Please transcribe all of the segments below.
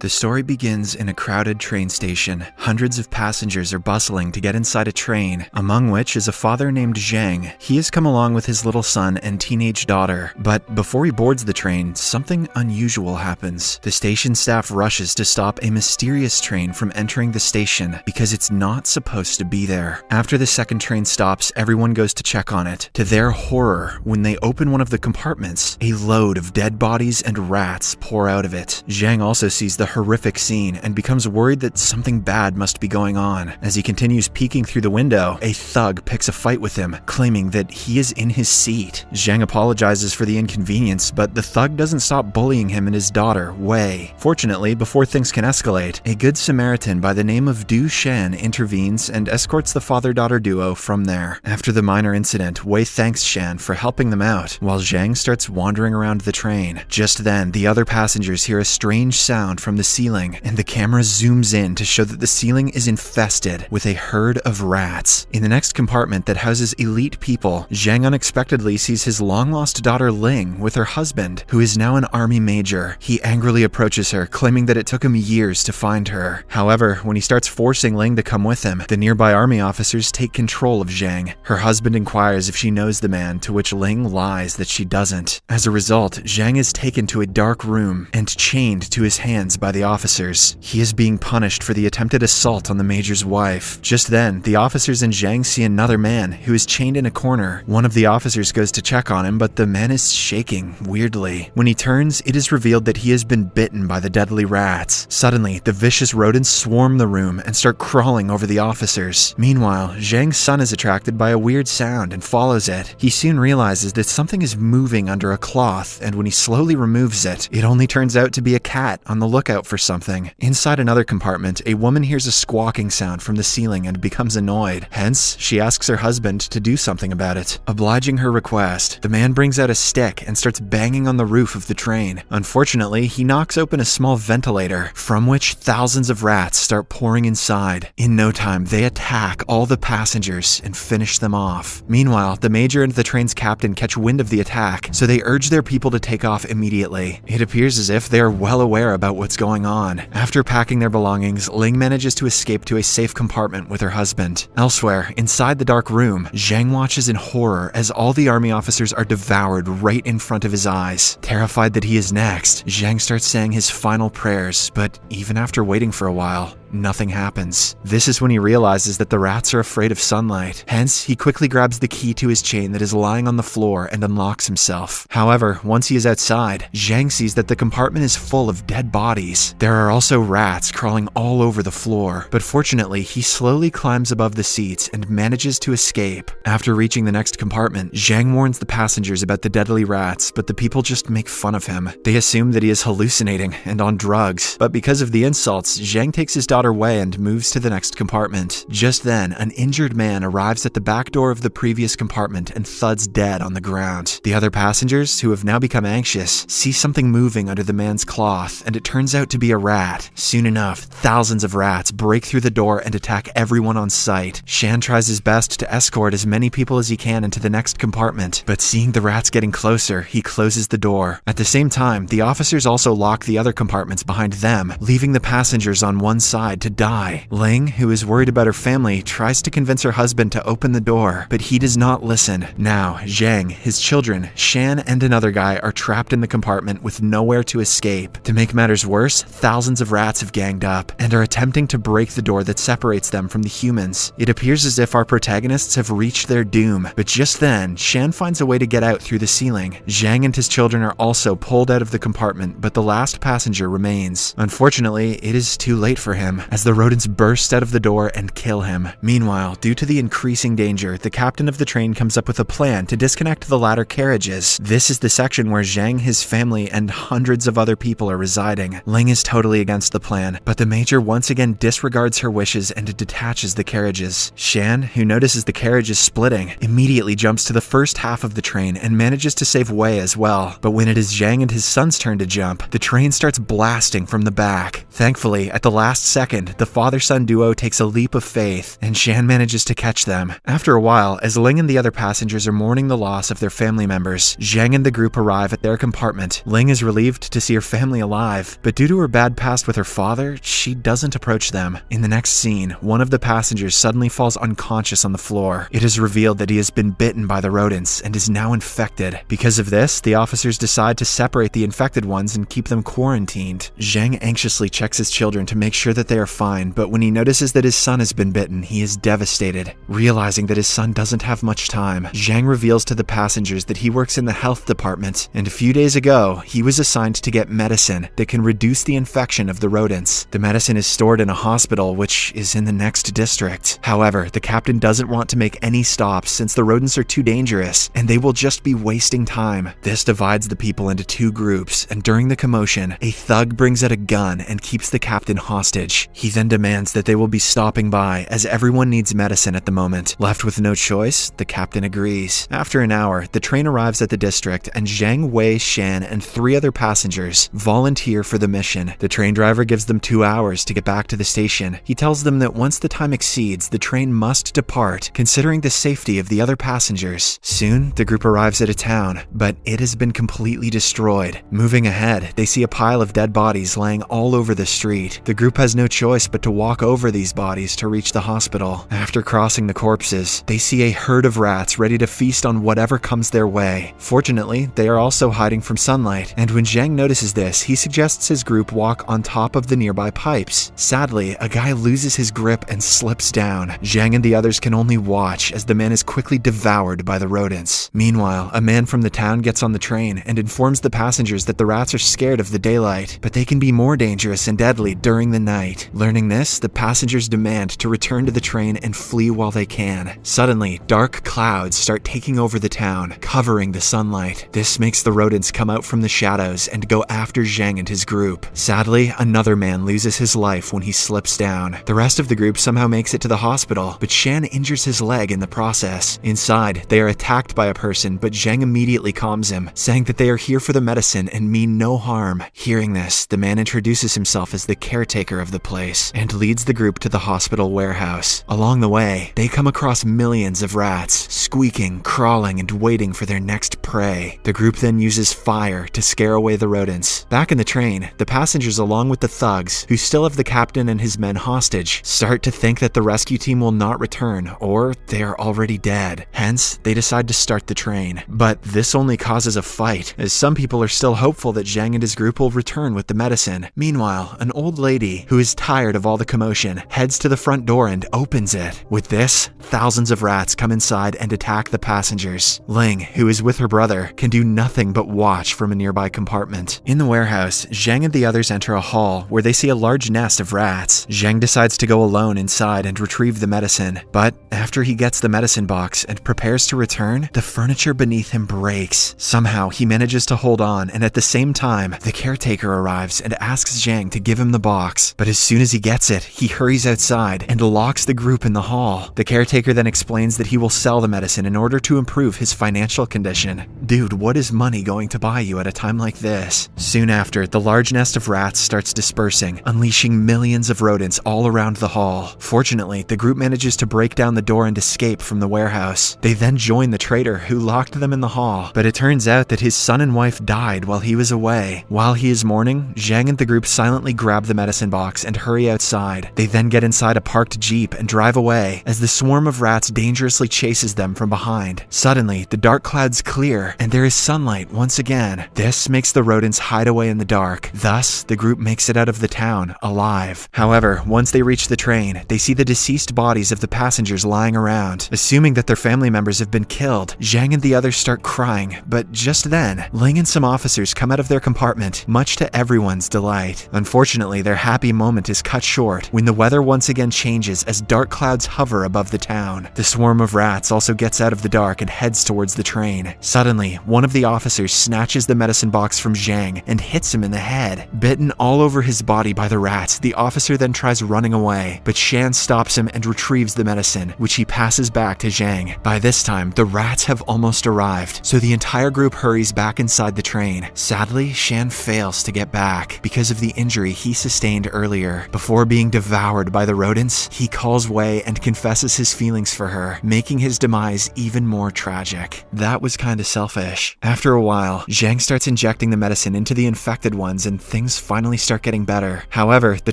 The story begins in a crowded train station. Hundreds of passengers are bustling to get inside a train, among which is a father named Zhang. He has come along with his little son and teenage daughter. But before he boards the train, something unusual happens. The station staff rushes to stop a mysterious train from entering the station because it's not supposed to be there. After the second train stops, everyone goes to check on it. To their horror, when they open one of the compartments, a load of dead bodies and rats pour out of it. Zhang also sees the horrific scene and becomes worried that something bad must be going on. As he continues peeking through the window, a thug picks a fight with him, claiming that he is in his seat. Zhang apologizes for the inconvenience, but the thug doesn't stop bullying him and his daughter, Wei. Fortunately, before things can escalate, a good Samaritan by the name of Du Shan intervenes and escorts the father-daughter duo from there. After the minor incident, Wei thanks Shan for helping them out, while Zhang starts wandering around the train. Just then, the other passengers hear a strange sound from the ceiling, and the camera zooms in to show that the ceiling is infested with a herd of rats. In the next compartment that houses elite people, Zhang unexpectedly sees his long-lost daughter Ling with her husband, who is now an army major. He angrily approaches her, claiming that it took him years to find her. However, when he starts forcing Ling to come with him, the nearby army officers take control of Zhang. Her husband inquires if she knows the man, to which Ling lies that she doesn't. As a result, Zhang is taken to a dark room and chained to his hands by the officers. He is being punished for the attempted assault on the major's wife. Just then, the officers and Zhang see another man who is chained in a corner. One of the officers goes to check on him, but the man is shaking weirdly. When he turns, it is revealed that he has been bitten by the deadly rats. Suddenly, the vicious rodents swarm the room and start crawling over the officers. Meanwhile, Zhang's son is attracted by a weird sound and follows it. He soon realizes that something is moving under a cloth, and when he slowly removes it, it only turns out to be a cat on the lookout for something. Inside another compartment, a woman hears a squawking sound from the ceiling and becomes annoyed. Hence, she asks her husband to do something about it. Obliging her request, the man brings out a stick and starts banging on the roof of the train. Unfortunately, he knocks open a small ventilator, from which thousands of rats start pouring inside. In no time, they attack all the passengers and finish them off. Meanwhile, the major and the train's captain catch wind of the attack, so they urge their people to take off immediately. It appears as if they are well aware about what's going on. After packing their belongings, Ling manages to escape to a safe compartment with her husband. Elsewhere, inside the dark room, Zhang watches in horror as all the army officers are devoured right in front of his eyes. Terrified that he is next, Zhang starts saying his final prayers, but even after waiting for a while, nothing happens. This is when he realizes that the rats are afraid of sunlight. Hence, he quickly grabs the key to his chain that is lying on the floor and unlocks himself. However, once he is outside, Zhang sees that the compartment is full of dead bodies. There are also rats crawling all over the floor, but fortunately, he slowly climbs above the seats and manages to escape. After reaching the next compartment, Zhang warns the passengers about the deadly rats, but the people just make fun of him. They assume that he is hallucinating and on drugs, but because of the insults, Zhang takes his daughter Wei and moves to the next compartment. Just then, an injured man arrives at the back door of the previous compartment and thuds dead on the ground. The other passengers, who have now become anxious, see something moving under the man's cloth, and it turns out to be a rat. Soon enough, thousands of rats break through the door and attack everyone on sight. Shan tries his best to escort as many people as he can into the next compartment, but seeing the rats getting closer, he closes the door. At the same time, the officers also lock the other compartments behind them, leaving the passengers on one side to die. Ling, who is worried about her family, tries to convince her husband to open the door, but he does not listen. Now, Zhang, his children, Shan, and another guy are trapped in the compartment with nowhere to escape. To make matters worse, thousands of rats have ganged up and are attempting to break the door that separates them from the humans. It appears as if our protagonists have reached their doom, but just then, Shan finds a way to get out through the ceiling. Zhang and his children are also pulled out of the compartment, but the last passenger remains. Unfortunately, it is too late for him, as the rodents burst out of the door and kill him. Meanwhile, due to the increasing danger, the captain of the train comes up with a plan to disconnect the ladder carriages. This is the section where Zhang, his family, and hundreds of other people are residing. Ling is totally against the plan, but the major once again disregards her wishes and detaches the carriages. Shan, who notices the carriage is splitting, immediately jumps to the first half of the train and manages to save Wei as well. But when it is Zhang and his son's turn to jump, the train starts blasting from the back. Thankfully, at the last second, the father son duo takes a leap of faith, and Shan manages to catch them. After a while, as Ling and the other passengers are mourning the loss of their family members, Zhang and the group arrive at their compartment. Ling is relieved to see her family alive, but due to her bad past with her father, she doesn't approach them. In the next scene, one of the passengers suddenly falls unconscious on the floor. It is revealed that he has been bitten by the rodents and is now infected. Because of this, the officers decide to separate the infected ones and keep them quarantined. Zhang anxiously checks his children to make sure that they are fine, but when he notices that his son has been bitten, he is devastated. Realizing that his son doesn't have much time, Zhang reveals to the passengers that he works in the health department, and a few days ago, he was assigned to get medicine that can reduce the infection of the rodents. The medicine is stored in a hospital, which is in the next district. However, the captain doesn't want to make any stops since the rodents are too dangerous, and they will just be wasting time. This divides the people into two groups, and during the commotion, a thug brings out a gun and keeps the captain hostage. He then demands that they will be stopping by, as everyone needs medicine at the moment. Left with no choice, the captain agrees. After an hour, the train arrives at the district, and Zhang Wei Shan and three other passengers volunteer for the mission. The train driver gives them two hours to get back to the station. He tells them that once the time exceeds, the train must depart, considering the safety of the other passengers. Soon, the group arrives at a town, but it has been completely destroyed. Moving ahead, they see a pile of dead bodies laying all over the street. The group has no choice but to walk over these bodies to reach the hospital. After crossing the corpses, they see a herd of rats ready to feast on whatever comes their way. Fortunately, they are also hiding from sunlight, and when Zhang notices this, he suggests his group walk on top of the nearby pipes. Sadly, a guy loses his grip and slips down. Zhang and the others can only watch as the man is quickly devoured by the rodents. Meanwhile, a man from the town gets on the train and informs the passengers that the rats are scared of the daylight, but they can be more dangerous and deadly during the night. Learning this, the passengers demand to return to the train and flee while they can. Suddenly, dark clouds start taking over the town, covering the sunlight. This makes the rodents come out from the shadows and go after Zhang and his group. Sadly, another man loses his life when he slips down. The rest of the group somehow makes it to the hospital, but Shan injures his leg in the process. Inside, they are attacked by a person, but Zhang immediately calms him, saying that they are here for the medicine and mean no harm. Hearing this, the man introduces himself as the caretaker of the place and leads the group to the hospital warehouse. Along the way, they come across millions of rats, squeaking, crawling, and waiting for their next prey. The group then uses fire to scare away the rodents. Back in the train, the passengers, along with the thugs, who still have the captain and his men hostage, start to think that the rescue team will not return, or they are already dead. Hence, they decide to start the train. But this only causes a fight, as some people are still hopeful that Zhang and his group will return with the medicine. Meanwhile, an old lady, who is tired of all the commotion, heads to the front door and opens it. With this, thousands of rats come inside and attack the passengers. Ling, who is with her brother, can do nothing but watch from a nearby compartment. In the warehouse, Zhang and the others enter a hall where they see a large nest of rats. Zhang decides to go alone inside and retrieve the medicine, but after he gets the medicine box and prepares to return, the furniture beneath him breaks. Somehow, he manages to hold on, and at the same time, the caretaker arrives and asks Zhang to give him the box. But as soon as he gets it, he hurries outside and locks the group in the hall. The caretaker then explains that he will sell the medicine in order to improve his financial condition. Dude, what is money going to buy you at a time like this? Soon after, the large nest of rats starts dispersing, unleashing millions of rodents all around the hall. Fortunately, the group manages to break down the door and escape from the warehouse. They then join the traitor who locked them in the hall, but it turns out that his son and wife died while he was away. While he is mourning, Zhang and the group silently grab the medicine box and hurry outside. They then get inside a parked jeep and drive away as the swarm of rats dangerously chases them from behind. Suddenly, the dark clouds clear and there is sunlight once again. This makes the rodents hide away in the dark. Thus, the group makes it out of the town alive. However, once they reach the train, they see the deceased bodies of the passengers lying around. Assuming that their family members have been killed, Zhang and the others start crying, but just then, Ling and some officers come out of their compartment, much to everyone's delight. Unfortunately, their happy moment is cut short when the weather once again changes as dark clouds hover above the town. The swarm of rats also gets out of the dark and heads towards the train. Suddenly, one of the officers snatches the medicine box from Zhang and hits him in the head. Bitten all over his body by the rats, the officer then tries running away, but Shan stops him and retrieves the medicine, which he passes back to Zhang. By this time, the rats have almost arrived, so the entire group hurries back inside the train. Sadly, Shan fails to get back because of the injury he sustained earlier. Before being devoured by the rodents, he calls Wei and confesses his feelings for her, making his demise even more tragic. That was kinda selfish. After a while, Zhang starts injecting the medicine into the infected ones and things finally start getting better. However, the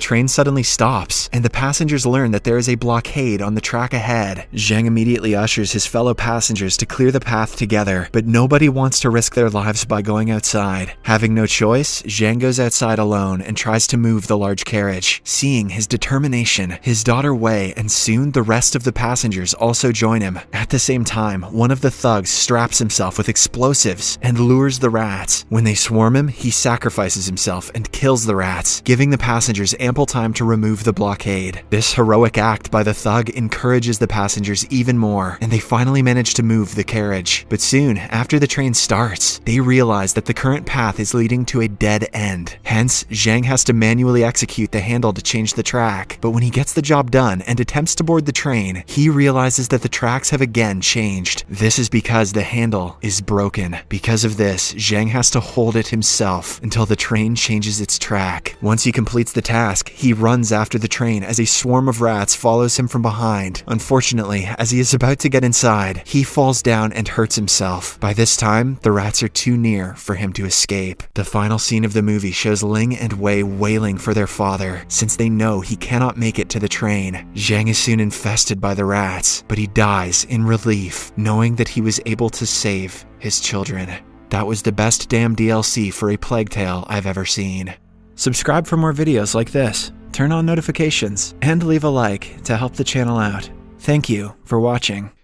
train suddenly stops, and the passengers learn that there is a blockade on the track ahead. Zhang immediately ushers his fellow passengers to clear the path together, but nobody wants to risk their lives by going outside. Having no choice, Zhang goes outside alone and tries to move the large carriage. Seeing his determination, his daughter Wei and soon the rest of the passengers also join him. At the same time, one of the thugs straps himself with explosives and lures the rats. When they swarm him, he sacrifices himself and kills the rats, giving the passengers ample time to remove the blockade. This heroic act by the thug encourages the passengers even more, and they finally manage to move the carriage. But soon, after the train starts, they realize that the current path is leading to a dead end. Hence, Zhang has to manually execute the handle to change the track. But when he gets the job done and attempts to board the train, he realizes that the tracks have again changed. This is because the handle is broken. Because of this, Zhang has to hold it himself until the train changes its track. Once he completes the task, he runs after the train as a swarm of rats follows him from behind. Unfortunately, as he is about to get inside, he falls down and hurts himself. By this time, the rats are too near for him to escape. The final scene of the movie shows Ling and Wei wailing for their father, since they know he cannot make it to the train. Zhang is soon infested by the rats, but he dies in relief, knowing that he was able to save his children. That was the best damn DLC for a Plague Tale I've ever seen. Subscribe for more videos like this, turn on notifications, and leave a like to help the channel out. Thank you for watching.